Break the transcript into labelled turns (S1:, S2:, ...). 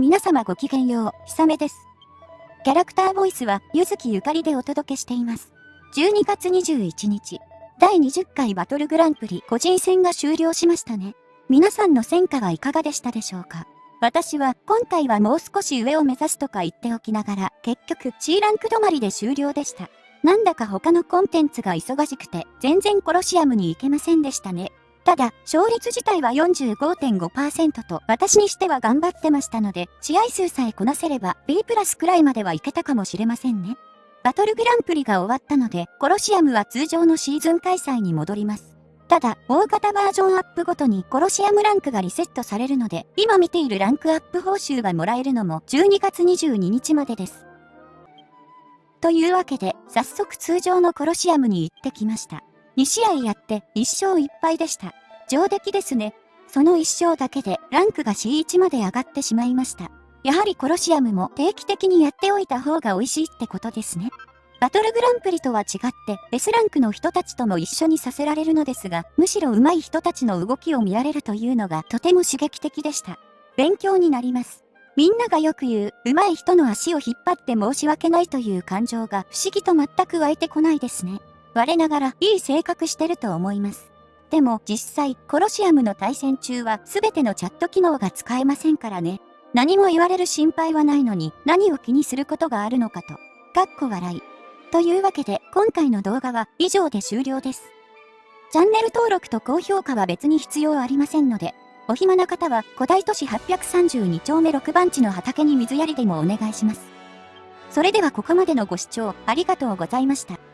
S1: 皆様ごきげんよう、ひさめです。キャラクターボイスは、ゆずきゆかりでお届けしています。12月21日、第20回バトルグランプリ個人戦が終了しましたね。皆さんの戦果はいかがでしたでしょうか？私は今回はもう少し上を目指すとか言っておきながら結局 C ランク止まりで終了でした。なんだか他のコンテンツが忙しくて全然コロシアムに行けませんでしたね。ただ、勝率自体は45.5%と私にしては頑張ってましたので、試合数さえこなせれば B プラスくらいまではいけたかもしれませんね。バトルグランプリが終わったので、コロシアムは通常のシーズン開催に戻ります。ただ、大型バージョンアップごとにコロシアムランクがリセットされるので、今見ているランクアップ報酬がもらえるのも12月22日までです。というわけで、早速通常のコロシアムに行ってきました。2試合やって1勝1敗でした。上出来ですね。その1勝だけでランクが C1 まで上がってしまいました。やはりコロシアムも定期的にやっておいた方が美味しいってことですね。バトルグランプリとは違って S ランクの人たちとも一緒にさせられるのですが、むしろ上手い人たちの動きを見られるというのがとても刺激的でした。勉強になります。みんながよく言う、上手い人の足を引っ張って申し訳ないという感情が不思議と全く湧いてこないですね。我ながらいい性格してると思います。でも実際、コロシアムの対戦中は全てのチャット機能が使えませんからね。何も言われる心配はないのに何を気にすることがあるのかと。かっこ笑い。というわけで今回の動画は以上で終了です。チャンネル登録と高評価は別に必要ありませんので、お暇な方は古代都市832丁目6番地の畑に水やりでもお願いします。それではここまでのご視聴ありがとうございました。